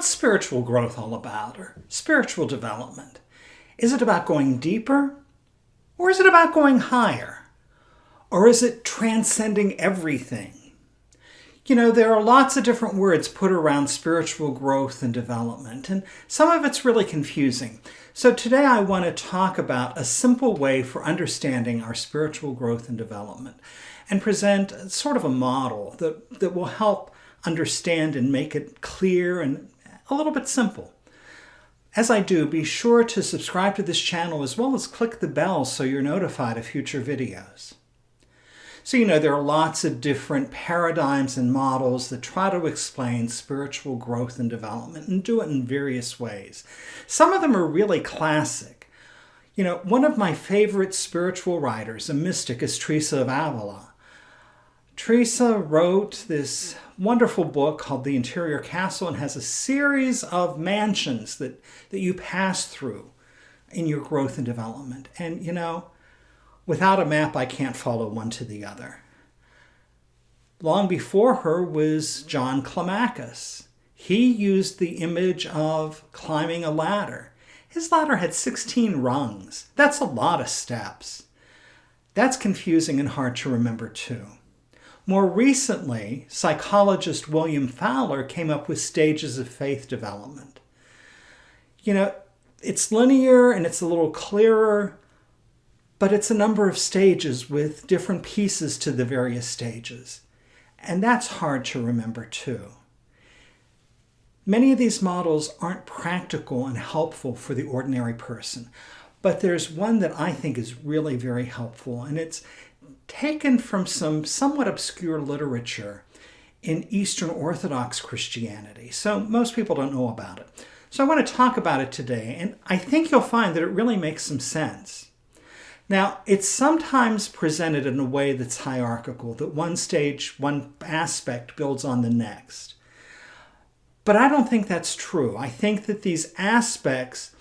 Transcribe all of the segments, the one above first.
what's spiritual growth all about or spiritual development? Is it about going deeper or is it about going higher? Or is it transcending everything? You know, there are lots of different words put around spiritual growth and development, and some of it's really confusing. So today I want to talk about a simple way for understanding our spiritual growth and development and present sort of a model that, that will help understand and make it clear and a little bit simple. As I do, be sure to subscribe to this channel as well as click the bell so you're notified of future videos. So, you know, there are lots of different paradigms and models that try to explain spiritual growth and development and do it in various ways. Some of them are really classic. You know, one of my favorite spiritual writers, a mystic, is Teresa of Avila. Teresa wrote this wonderful book called The Interior Castle and has a series of mansions that, that you pass through in your growth and development. And, you know, without a map, I can't follow one to the other. Long before her was John Climacus. He used the image of climbing a ladder. His ladder had 16 rungs. That's a lot of steps. That's confusing and hard to remember too. More recently, psychologist William Fowler came up with stages of faith development. You know, it's linear and it's a little clearer, but it's a number of stages with different pieces to the various stages. And that's hard to remember too. Many of these models aren't practical and helpful for the ordinary person, but there's one that I think is really very helpful, and it's taken from some somewhat obscure literature in Eastern Orthodox Christianity. So most people don't know about it. So I want to talk about it today, and I think you'll find that it really makes some sense. Now, it's sometimes presented in a way that's hierarchical, that one stage, one aspect builds on the next. But I don't think that's true. I think that these aspects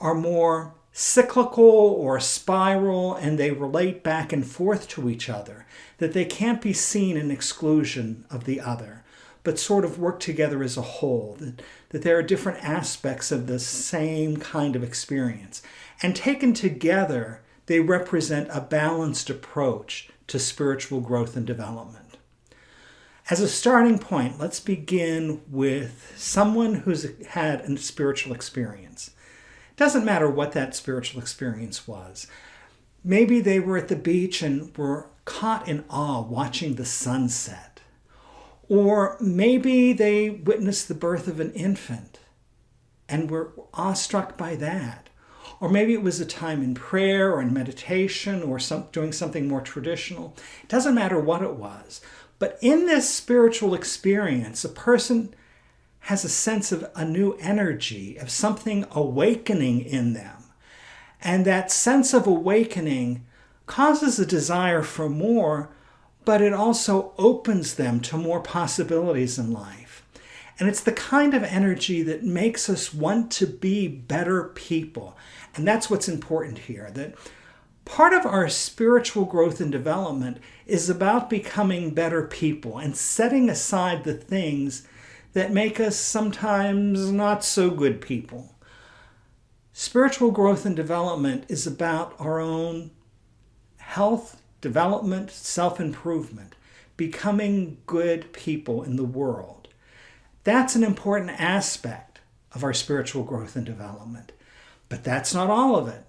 are more cyclical or spiral and they relate back and forth to each other, that they can't be seen in exclusion of the other, but sort of work together as a whole, that, that there are different aspects of the same kind of experience. And taken together, they represent a balanced approach to spiritual growth and development. As a starting point, let's begin with someone who's had a spiritual experience. Doesn't matter what that spiritual experience was. Maybe they were at the beach and were caught in awe watching the sunset. Or maybe they witnessed the birth of an infant and were awestruck by that. Or maybe it was a time in prayer or in meditation or some, doing something more traditional. It doesn't matter what it was. But in this spiritual experience, a person has a sense of a new energy, of something awakening in them. And that sense of awakening causes a desire for more, but it also opens them to more possibilities in life. And it's the kind of energy that makes us want to be better people. And that's what's important here, that part of our spiritual growth and development is about becoming better people and setting aside the things that make us sometimes not so good people. Spiritual growth and development is about our own health, development, self improvement, becoming good people in the world. That's an important aspect of our spiritual growth and development. But that's not all of it.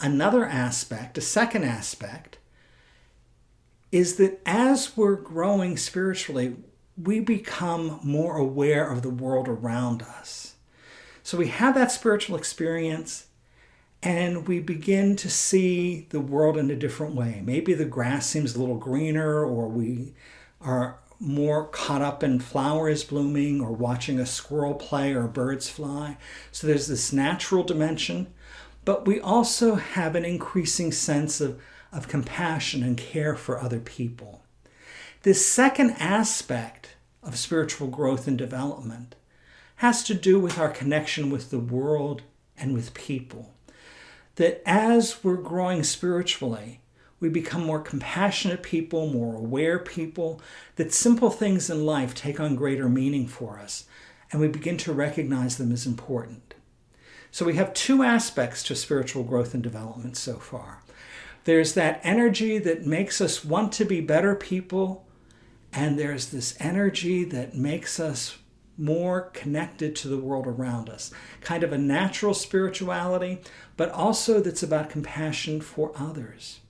Another aspect, a second aspect, is that as we're growing spiritually, we become more aware of the world around us. So we have that spiritual experience and we begin to see the world in a different way. Maybe the grass seems a little greener or we are more caught up in flowers blooming or watching a squirrel play or birds fly. So there's this natural dimension, but we also have an increasing sense of, of compassion and care for other people. This second aspect of spiritual growth and development has to do with our connection with the world and with people. That as we're growing spiritually, we become more compassionate people, more aware people, that simple things in life take on greater meaning for us. and we begin to recognize them as important. So we have two aspects to spiritual growth and development so far. There's that energy that makes us want to be better people, and there's this energy that makes us more connected to the world around us. Kind of a natural spirituality, but also that's about compassion for others.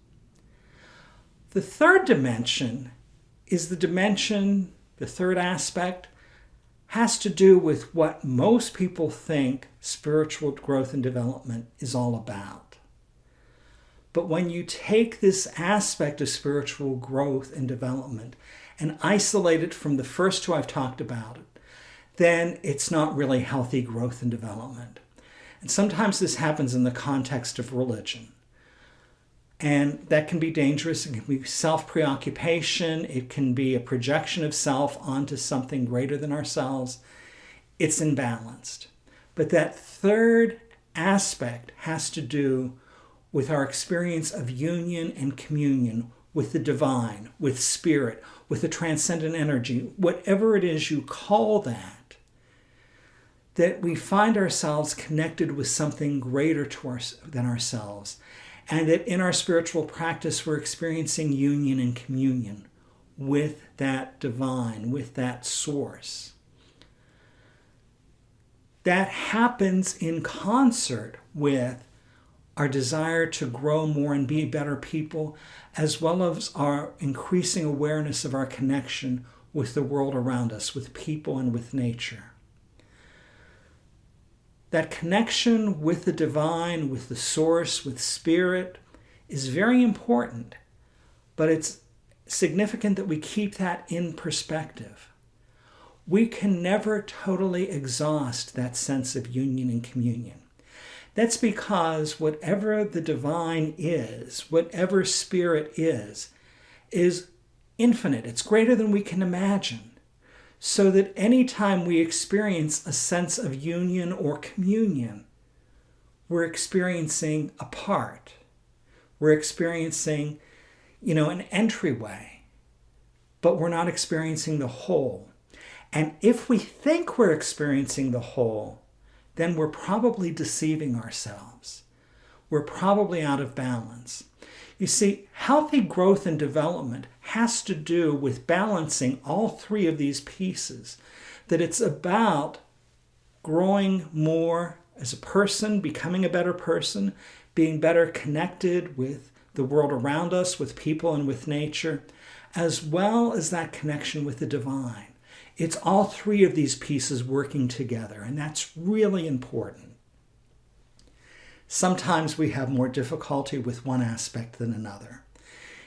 The third dimension is the dimension, the third aspect, has to do with what most people think spiritual growth and development is all about. But when you take this aspect of spiritual growth and development and isolate it from the first two I've talked about, then it's not really healthy growth and development. And sometimes this happens in the context of religion. And that can be dangerous. It can be self preoccupation. It can be a projection of self onto something greater than ourselves. It's imbalanced. But that third aspect has to do with our experience of union and communion with the divine, with spirit, with the transcendent energy, whatever it is you call that, that we find ourselves connected with something greater to our, than ourselves and that in our spiritual practice, we're experiencing union and communion with that divine, with that source. That happens in concert with our desire to grow more and be better people, as well as our increasing awareness of our connection with the world around us, with people and with nature that connection with the divine, with the source, with spirit is very important, but it's significant that we keep that in perspective. We can never totally exhaust that sense of union and communion. That's because whatever the divine is, whatever spirit is, is infinite. It's greater than we can imagine so that anytime we experience a sense of union or communion, we're experiencing a part. We're experiencing, you know, an entryway, but we're not experiencing the whole. And if we think we're experiencing the whole, then we're probably deceiving ourselves. We're probably out of balance. You see, healthy growth and development has to do with balancing all three of these pieces. That it's about growing more as a person, becoming a better person, being better connected with the world around us, with people and with nature, as well as that connection with the divine. It's all three of these pieces working together, and that's really important. Sometimes we have more difficulty with one aspect than another.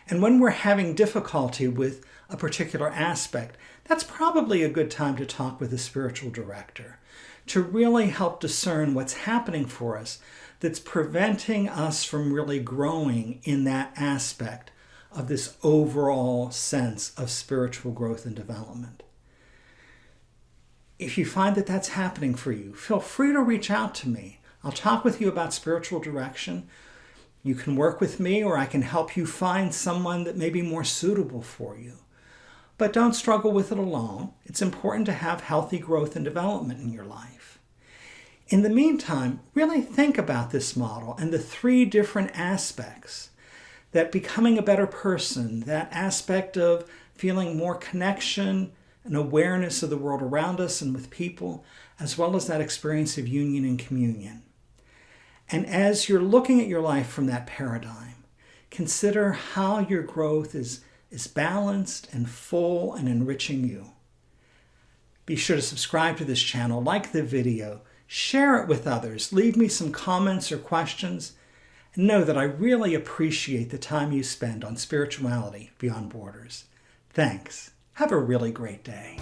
And when we're having difficulty with a particular aspect, that's probably a good time to talk with a spiritual director to really help discern what's happening for us that's preventing us from really growing in that aspect of this overall sense of spiritual growth and development. If you find that that's happening for you, feel free to reach out to me. I'll talk with you about spiritual direction. You can work with me or I can help you find someone that may be more suitable for you. But don't struggle with it alone. It's important to have healthy growth and development in your life. In the meantime, really think about this model and the three different aspects that becoming a better person, that aspect of feeling more connection and awareness of the world around us and with people, as well as that experience of union and communion. And as you're looking at your life from that paradigm, consider how your growth is, is balanced and full and enriching you. Be sure to subscribe to this channel, like the video, share it with others, leave me some comments or questions, and know that I really appreciate the time you spend on spirituality beyond borders. Thanks. Have a really great day.